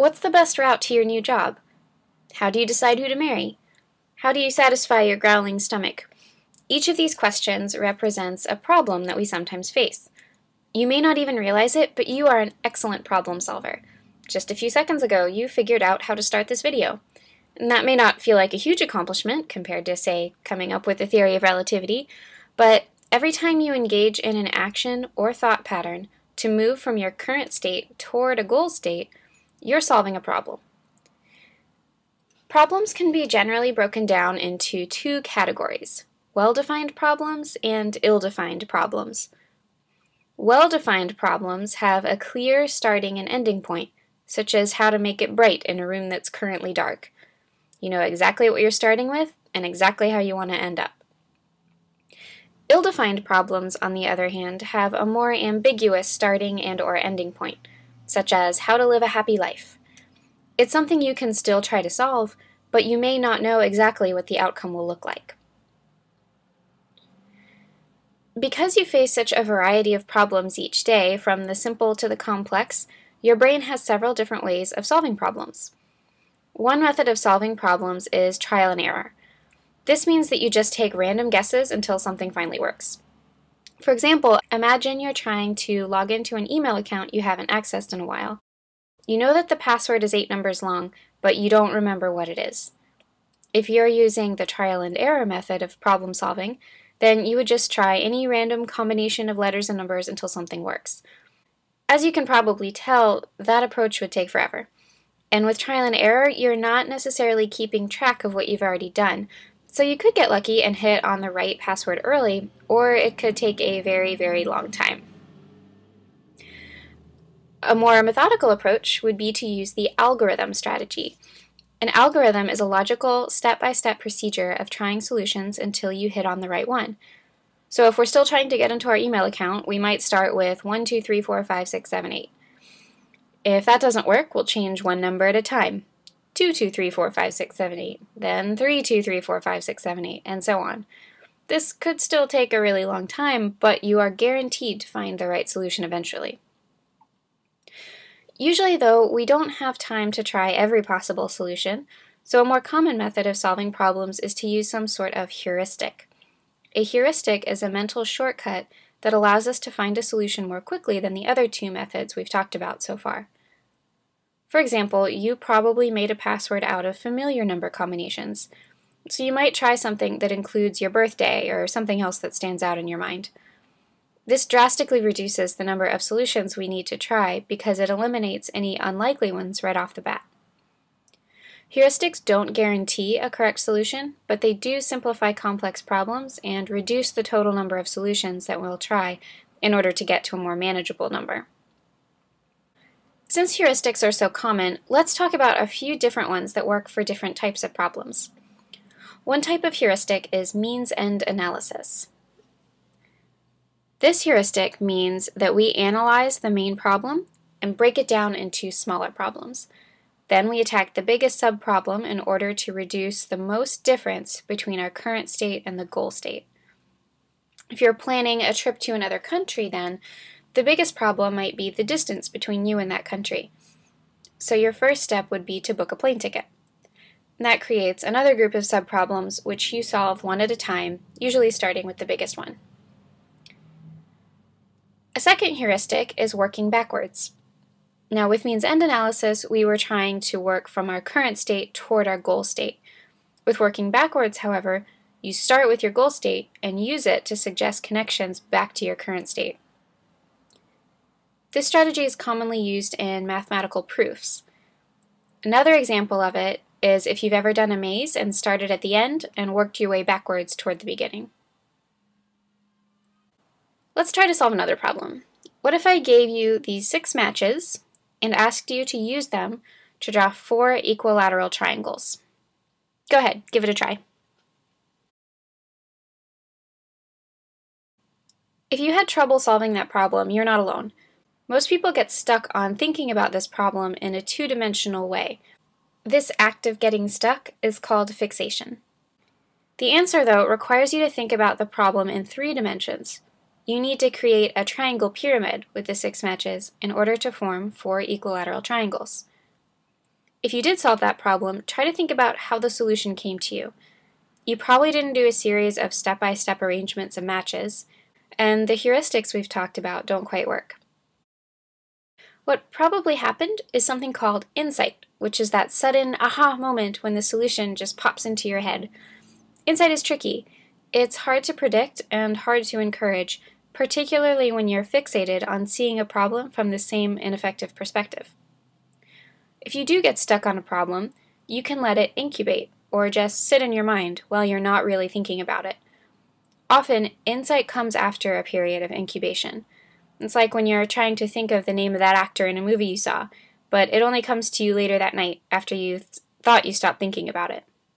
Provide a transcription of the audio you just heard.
What's the best route to your new job? How do you decide who to marry? How do you satisfy your growling stomach? Each of these questions represents a problem that we sometimes face. You may not even realize it, but you are an excellent problem solver. Just a few seconds ago, you figured out how to start this video. And that may not feel like a huge accomplishment compared to, say, coming up with the theory of relativity, but every time you engage in an action or thought pattern to move from your current state toward a goal state, you're solving a problem. Problems can be generally broken down into two categories, well-defined problems and ill-defined problems. Well-defined problems have a clear starting and ending point, such as how to make it bright in a room that's currently dark. You know exactly what you're starting with and exactly how you want to end up. Ill-defined problems, on the other hand, have a more ambiguous starting and or ending point, such as how to live a happy life. It's something you can still try to solve, but you may not know exactly what the outcome will look like. Because you face such a variety of problems each day, from the simple to the complex, your brain has several different ways of solving problems. One method of solving problems is trial and error. This means that you just take random guesses until something finally works. For example, imagine you're trying to log into an email account you haven't accessed in a while. You know that the password is eight numbers long, but you don't remember what it is. If you're using the trial and error method of problem solving, then you would just try any random combination of letters and numbers until something works. As you can probably tell, that approach would take forever. And with trial and error, you're not necessarily keeping track of what you've already done, so you could get lucky and hit on the right password early, or it could take a very, very long time. A more methodical approach would be to use the algorithm strategy. An algorithm is a logical, step-by-step -step procedure of trying solutions until you hit on the right one. So if we're still trying to get into our email account, we might start with 1, 2, 3, 4, 5, 6, 7, 8. If that doesn't work, we'll change one number at a time. 2, 2, 3, 4, 5, 6, 7, 8, then 3, 2, 3, 4, 5, 6, 7, 8, and so on. This could still take a really long time, but you are guaranteed to find the right solution eventually. Usually, though, we don't have time to try every possible solution, so a more common method of solving problems is to use some sort of heuristic. A heuristic is a mental shortcut that allows us to find a solution more quickly than the other two methods we've talked about so far. For example, you probably made a password out of familiar number combinations, so you might try something that includes your birthday or something else that stands out in your mind. This drastically reduces the number of solutions we need to try because it eliminates any unlikely ones right off the bat. Heuristics don't guarantee a correct solution, but they do simplify complex problems and reduce the total number of solutions that we'll try in order to get to a more manageable number. Since heuristics are so common, let's talk about a few different ones that work for different types of problems. One type of heuristic is means-end analysis. This heuristic means that we analyze the main problem and break it down into smaller problems. Then we attack the biggest subproblem in order to reduce the most difference between our current state and the goal state. If you're planning a trip to another country then, the biggest problem might be the distance between you and that country. So your first step would be to book a plane ticket. That creates another group of subproblems which you solve one at a time, usually starting with the biggest one. A second heuristic is working backwards. Now with means-end analysis, we were trying to work from our current state toward our goal state. With working backwards, however, you start with your goal state and use it to suggest connections back to your current state. This strategy is commonly used in mathematical proofs. Another example of it is if you've ever done a maze and started at the end and worked your way backwards toward the beginning. Let's try to solve another problem. What if I gave you these six matches and asked you to use them to draw four equilateral triangles? Go ahead, give it a try. If you had trouble solving that problem, you're not alone. Most people get stuck on thinking about this problem in a two-dimensional way. This act of getting stuck is called fixation. The answer, though, requires you to think about the problem in three dimensions. You need to create a triangle pyramid with the six matches in order to form four equilateral triangles. If you did solve that problem, try to think about how the solution came to you. You probably didn't do a series of step-by-step -step arrangements of matches, and the heuristics we've talked about don't quite work. What probably happened is something called insight, which is that sudden aha moment when the solution just pops into your head. Insight is tricky. It's hard to predict and hard to encourage, particularly when you're fixated on seeing a problem from the same ineffective perspective. If you do get stuck on a problem, you can let it incubate, or just sit in your mind while you're not really thinking about it. Often, insight comes after a period of incubation. It's like when you're trying to think of the name of that actor in a movie you saw, but it only comes to you later that night after you th thought you stopped thinking about it.